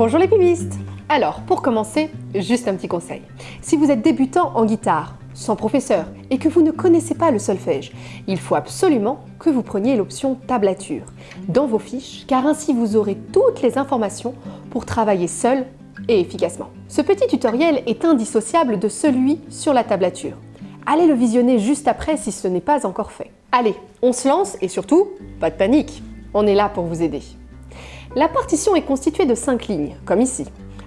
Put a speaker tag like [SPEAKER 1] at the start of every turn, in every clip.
[SPEAKER 1] Bonjour les pibistes Alors, pour commencer, juste un petit conseil. Si vous êtes débutant en guitare, sans professeur, et que vous ne connaissez pas le solfège, il faut absolument que vous preniez l'option tablature dans vos fiches, car ainsi vous aurez toutes les informations pour travailler seul et efficacement. Ce petit tutoriel est indissociable de celui sur la tablature. Allez le visionner juste après si ce n'est pas encore fait. Allez, on se lance et surtout, pas de panique, on est là pour vous aider. La partition est constituée de 5 lignes, comme ici,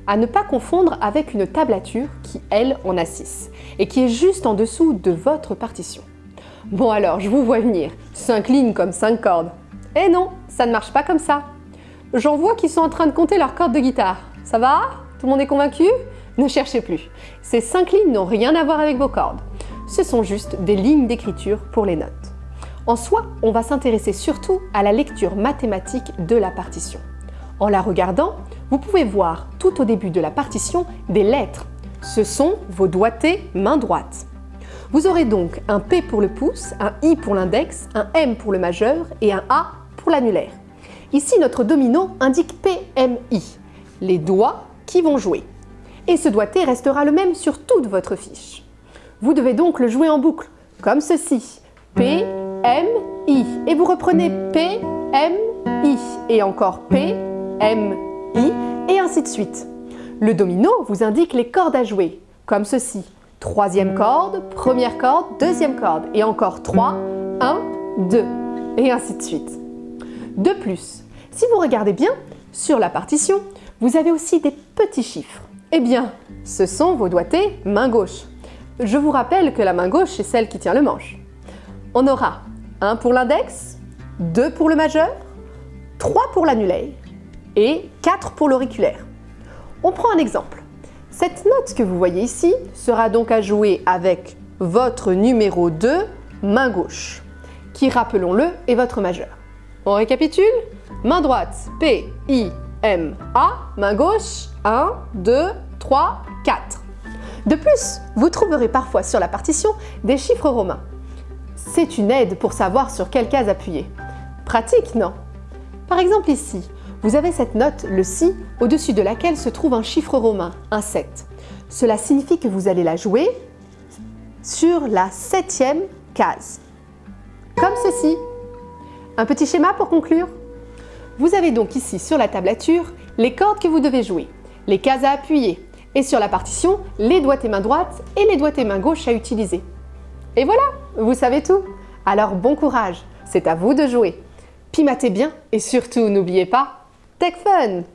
[SPEAKER 1] à ne pas confondre avec une tablature qui, elle, en a 6, et qui est juste en dessous de votre partition. Bon alors, je vous vois venir, 5 lignes comme 5 cordes. Eh non, ça ne marche pas comme ça. J'en vois qui sont en train de compter leurs cordes de guitare. Ça va? Tout le monde est convaincu? Ne cherchez plus. Ces 5 lignes n'ont rien à voir avec vos cordes. Ce sont juste des lignes d'écriture pour les notes. En soi, on va s'intéresser surtout à la lecture mathématique de la partition. En la regardant, vous pouvez voir tout au début de la partition des lettres. Ce sont vos doigtés main droite. Vous aurez donc un P pour le pouce, un I pour l'index, un M pour le majeur et un A pour l'annulaire. Ici, notre domino indique PMI, les doigts qui vont jouer. Et ce doigté restera le même sur toute votre fiche. Vous devez donc le jouer en boucle, comme ceci. P, M, I. Et vous reprenez P, M, I. Et encore P, M, I, et ainsi de suite. Le domino vous indique les cordes à jouer, comme ceci. Troisième corde, première corde, deuxième corde, et encore 3, 1, 2, et ainsi de suite. De plus, si vous regardez bien, sur la partition, vous avez aussi des petits chiffres. Eh bien, ce sont vos doigtés main gauche. Je vous rappelle que la main gauche est celle qui tient le manche. On aura 1 pour l'index, 2 pour le majeur, 3 pour l'annulaire, et 4 pour l'auriculaire. On prend un exemple. Cette note que vous voyez ici sera donc à jouer avec votre numéro 2, main gauche, qui, rappelons-le, est votre majeur. On récapitule Main droite, P, I, M, A. Main gauche, 1, 2, 3, 4. De plus, vous trouverez parfois sur la partition des chiffres romains. C'est une aide pour savoir sur quelle case appuyer. Pratique, non? Par exemple ici, vous avez cette note, le Si, au-dessus de laquelle se trouve un chiffre romain, un 7. Cela signifie que vous allez la jouer sur la septième case. Comme ceci. Un petit schéma pour conclure. Vous avez donc ici sur la tablature les cordes que vous devez jouer, les cases à appuyer et sur la partition les doigts et main droite et les doigts et main gauche à utiliser. Et voilà, vous savez tout. Alors bon courage, c'est à vous de jouer. Pimatez bien et surtout n'oubliez pas, Stéphane